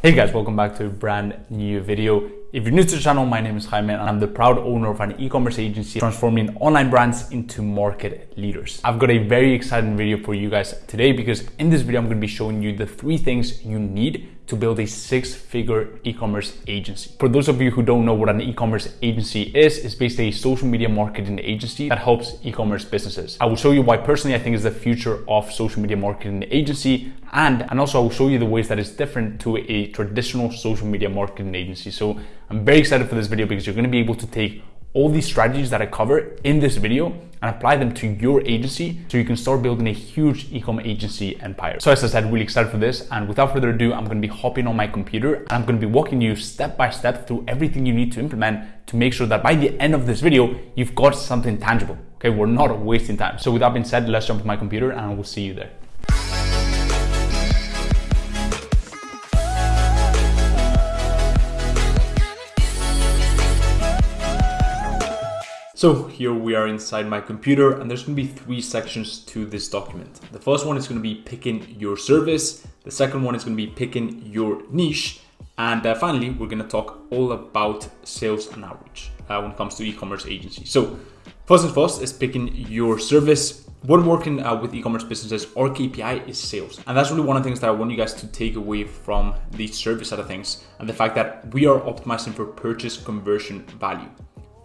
Hey guys, welcome back to a brand new video. If you're new to the channel, my name is Jaime and I'm the proud owner of an e-commerce agency transforming online brands into market leaders. I've got a very exciting video for you guys today because in this video, I'm gonna be showing you the three things you need to build a six figure e-commerce agency. For those of you who don't know what an e-commerce agency is, it's basically a social media marketing agency that helps e-commerce businesses. I will show you why personally I think is the future of social media marketing agency and, and also I will show you the ways that it's different to a traditional social media marketing agency. So I'm very excited for this video because you're gonna be able to take all these strategies that I cover in this video and apply them to your agency so you can start building a huge e-com agency empire. So as I said, really excited for this. And without further ado, I'm gonna be hopping on my computer and I'm gonna be walking you step by step through everything you need to implement to make sure that by the end of this video, you've got something tangible. Okay, we're not wasting time. So with that being said, let's jump to my computer and we'll see you there. So here we are inside my computer and there's gonna be three sections to this document. The first one is gonna be picking your service. The second one is gonna be picking your niche. And uh, finally, we're gonna talk all about sales and outreach uh, when it comes to e-commerce agencies. So first and first is picking your service. When working uh, with e-commerce businesses, our KPI is sales. And that's really one of the things that I want you guys to take away from the service side of things and the fact that we are optimizing for purchase conversion value.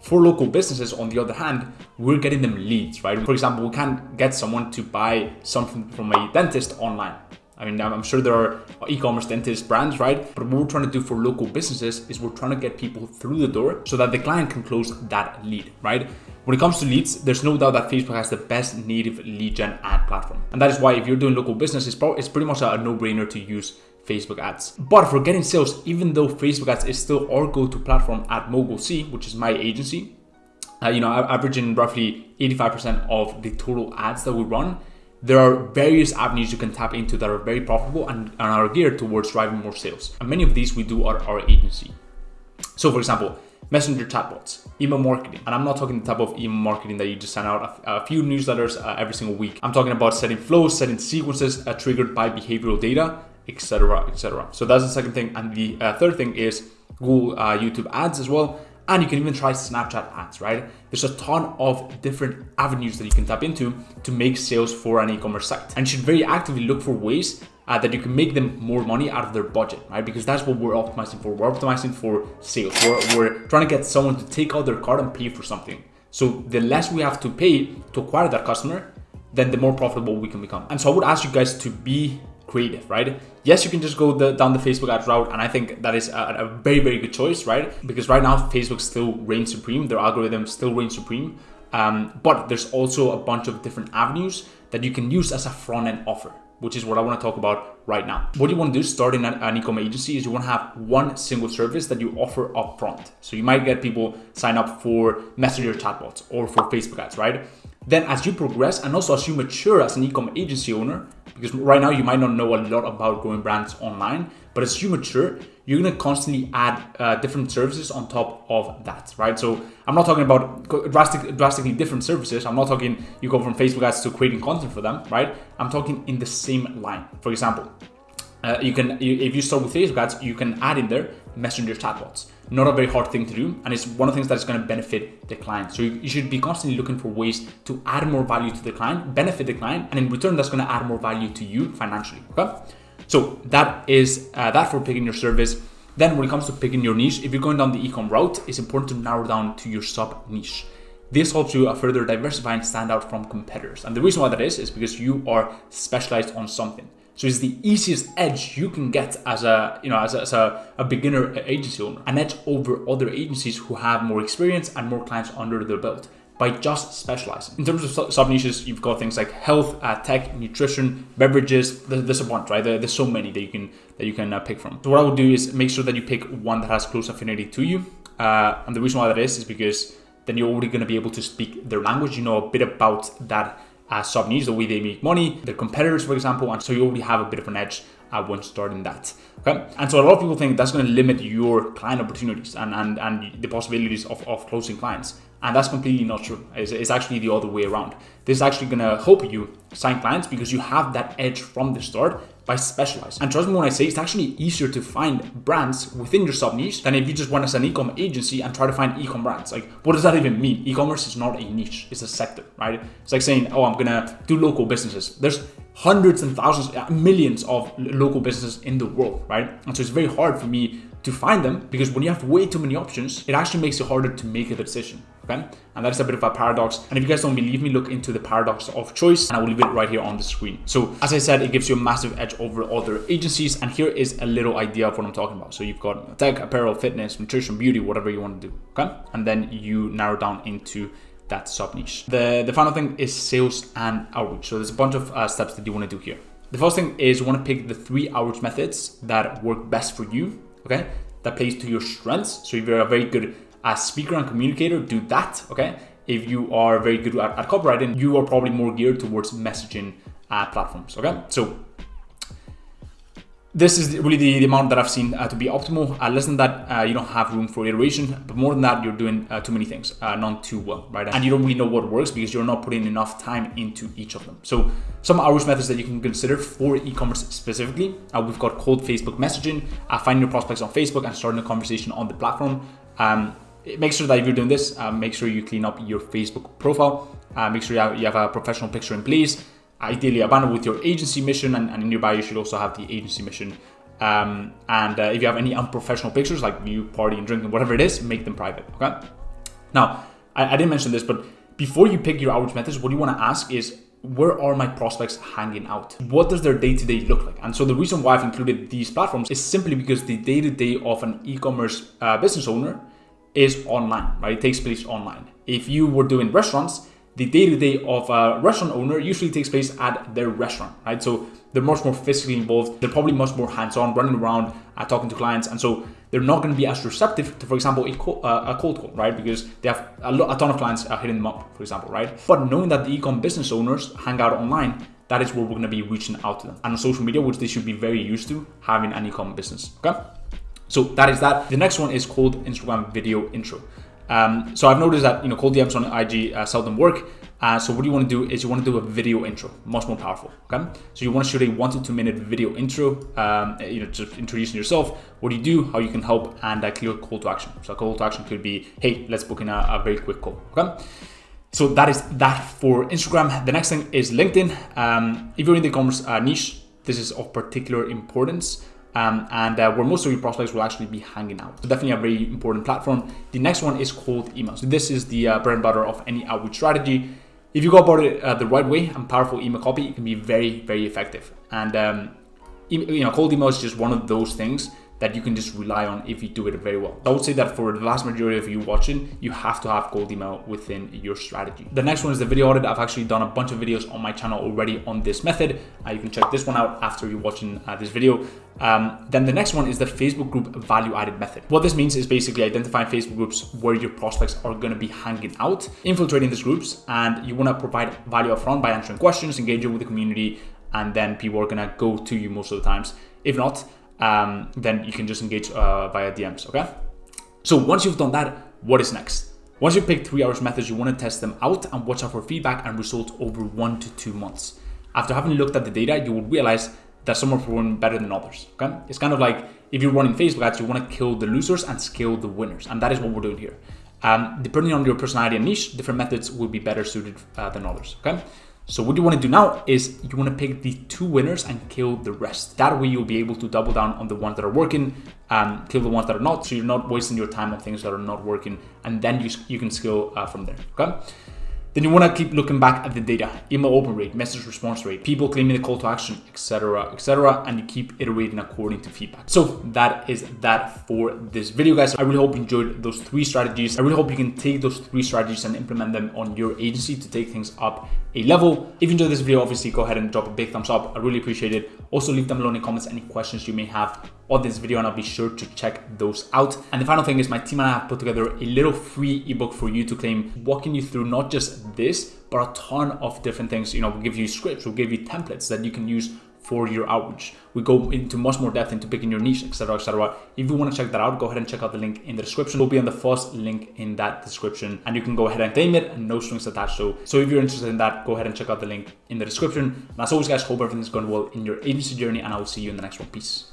For local businesses, on the other hand, we're getting them leads, right? For example, we can't get someone to buy something from a dentist online. I mean, I'm sure there are e-commerce dentist brands, right? But what we're trying to do for local businesses is we're trying to get people through the door so that the client can close that lead, right? When it comes to leads, there's no doubt that Facebook has the best native lead gen ad platform. And that is why if you're doing local business, it's, it's pretty much a no-brainer to use Facebook ads. But for getting sales, even though Facebook ads is still our go-to platform at Mogul C, which is my agency, uh, you know, averaging roughly 85% of the total ads that we run, there are various avenues you can tap into that are very profitable and, and are geared towards driving more sales. And many of these we do at our agency. So for example, messenger chatbots, email marketing. And I'm not talking the type of email marketing that you just send out a, a few newsletters uh, every single week. I'm talking about setting flows, setting sequences uh, triggered by behavioral data etc etc so that's the second thing and the uh, third thing is google uh, youtube ads as well and you can even try snapchat ads right there's a ton of different avenues that you can tap into to make sales for an e-commerce site and you should very actively look for ways uh, that you can make them more money out of their budget, right? Because that's what we're optimizing for. We're optimizing for sales. We're, we're trying to get someone to take out their card and pay for something. So the less we have to pay to acquire that customer, then the more profitable we can become. And so I would ask you guys to be creative, right? Yes, you can just go the, down the Facebook ads route, and I think that is a, a, very, very good choice, right? Because right now, Facebook still reigns supreme, their algorithm still reigns supreme. Um, but there's also a bunch of different avenues that you can use as a front end offer, which is what I want to talk about right now. What you want to do starting an, an e-commerce agency is you want to have one single service that you offer upfront. So you might get people sign up for Messenger chatbots or for Facebook ads, right? Then as you progress and also as you mature as an e-commerce agency owner, because right now you might not know a lot about growing brands online, but as you mature, you're gonna constantly add uh, different services on top of that, right? So I'm not talking about drastic, drastically different services. I'm not talking you go from Facebook ads to creating content for them, right? I'm talking in the same line. For example, uh, you can if you start with Facebook ads, you can add in there messenger chatbots. Not a very hard thing to do, and it's one of the things that's going to benefit the client. So you, you should be constantly looking for ways to add more value to the client, benefit the client, and in return, that's going to add more value to you financially. Okay, so that is uh, that for picking your service. Then when it comes to picking your niche, if you're going down the ecom route, it's important to narrow down to your sub niche. This helps you further diversify and stand out from competitors. And the reason why that is, is because you are specialized on something. So it's the easiest edge you can get as a you know as a, as a, a beginner agency owner, an edge over other agencies who have more experience and more clients under their belt by just specializing. In terms of sub niches, you've got things like health, uh, tech, nutrition, beverages. There's a bunch, right? there's so many that you can that you can uh, pick from. So what I would do is make sure that you pick one that has close affinity to you. Uh, and the reason why that is is because then you're already going to be able to speak their language. You know a bit about that uh, sub niche, the way they make money, their competitors, for example, and so you already have a bit of an edge uh, when starting that. Okay, and so a lot of people think that's going to limit your client opportunities and and and the possibilities of, of closing clients, and that's completely not true. It's, it's actually the other way around. This is actually going to help you sign clients because you have that edge from the start by specializing. And trust me when I say it's actually easier to find brands within your sub niche than if you just went as an e-com agency and try to find e-com brands. Like, what does that even mean? E-commerce is not a niche; it's a sector, right? It's like saying, "Oh, I'm gonna do local businesses." There's hundreds and thousands, uh, millions of local businesses in the world, right? And so it's very hard for me to find them because when you have way too many options, it actually makes it harder to make a decision. Okay, and that's a bit of a paradox. And if you guys don't believe me, look into the paradox of choice, and I will leave it right here on the screen. So, as I said, it gives you a massive edge over other agencies. And here is a little idea of what I'm talking about. So, you've got tech, apparel, fitness, nutrition, beauty, whatever you want to do. Okay, and then you narrow down into that sub niche. The the final thing is sales and outreach. So, there's a bunch of uh, steps that you want to do here. The first thing is you want to pick the three outreach methods that work best for you. Okay, that plays to your strengths. So, if you're a very good as speaker and communicator, do that. Okay. If you are very good at, at copywriting, you are probably more geared towards messaging uh, platforms. Okay. So this is really the, the amount that I've seen uh, to be optimal. Uh, less than that, uh, you don't have room for iteration. But more than that, you're doing uh, too many things, uh, not too well, right? And you don't really know what works because you're not putting enough time into each of them. So some outreach methods that you can consider for e-commerce specifically, uh, we've got cold Facebook messaging, finding your prospects on Facebook and starting a conversation on the platform. Um, make sure that if you're doing this, make sure you clean up your Facebook profile. make sure you have, you have a professional picture in place ideally a banner with your agency mission, and, and in you should also have the agency mission. Um, and uh, if you have any unprofessional pictures, like you partying, drinking, whatever it is, make them private. Okay. Now, I, I didn't mention this, but before you pick your outreach methods, what you want to ask is where are my prospects hanging out? What does their day to day look like? And so the reason why I've included these platforms is simply because the day to day of an e commerce uh, business owner is online, right? It takes place online. If you were doing restaurants, the day-to-day of a restaurant owner usually takes place at their restaurant, right? So they're much more physically involved. They're probably much more hands-on, running around, uh, talking to clients, and so they're not going to be as receptive to, for example, a, co- uh, a cold call, right? Because they have a, a ton of clients uh, hitting them up, for example, right? But knowing that the e-com business owners hang out online, that is where we're going to be reaching out to them. And on social media, which they should be very used to having an e-com business. Okay. So that is that. The next one is called Instagram video intro. Um, so I've noticed that you know cold DMs on IG uh, seldom work. Uh, so what you want to do is you want to do a video intro, much more powerful. Okay, so you want to shoot a one to two minute video intro. Um, you know, just introducing yourself, what do you do, how you can help, and a clear call to action. So a call to action could be, hey, let's book in a, a very quick call. Okay. So that is that for Instagram. The next thing is LinkedIn. Um, if you're in the e-commerce uh, niche, this is of particular importance um, and uh, where most of your prospects will actually be hanging out. So definitely a very important platform. The next one is cold email. So this is the uh, bread and butter of any outreach strategy. If you go about it uh, the right way and powerful email copy, it can be very, very effective. And um, you know, cold email is just one of those things that you can just rely on if you do it very well. I would say that for the vast majority of you watching, you have to have cold email within your strategy. The next one is the video audit. I've actually done a bunch of videos on my channel already on this method. Uh, you can check this one out after you're watching uh, this video. Um, then the next one is the Facebook group value added method. What this means is basically identifying Facebook groups where your prospects are going to be hanging out, infiltrating these groups, and you want to provide value upfront by answering questions, engaging with the community, and then people are going to go to you most of the times. If not, um, then you can just engage uh, via DMs, okay? So once you've done that, what is next? Once you pick three hours methods, you want to test them out and watch out for feedback and results over one to two months. After having looked at the data, you will realize that some are performing better than others. Okay, it's kind of like if you're running Facebook ads, you want to kill the losers and scale the winners, and that is what we're doing here. Um, depending on your personality and niche, different methods will be better suited uh, than others. Okay, so what you want to do now is you want to pick the two winners and kill the rest. That way you'll be able to double down on the ones that are working, and kill the ones that are not. So you're not wasting your time on things that are not working, and then you you can scale uh, from there. Okay. Then you want to keep looking back at the data, email open rate, message response rate, people claiming the call to action, etc., etc., and you keep iterating according to feedback. So that is that for this video, guys. I really hope you enjoyed those three strategies. I really hope you can take those three strategies and implement them on your agency to take things up a level. If you enjoyed this video, obviously go ahead and drop a big thumbs up. I really appreciate it. Also leave them below in the comments any questions you may have on this video and I'll be sure to check those out. And the final thing is my team and I have put together a little free ebook for you to claim, walking you through not just this, but a ton of different things. You know, we'll give you scripts, we'll give you templates that you can use for your outreach. We go into much more depth into picking your niche, etc., etc. If you want to check that out, go ahead and check out the link in the description. It will be on the first link in that description, and you can go ahead and claim it, and no strings attached. So, so if you're interested in that, go ahead and check out the link in the description. And as always, guys, hope everything's going well in your agency journey, and I will see you in the next one. Peace.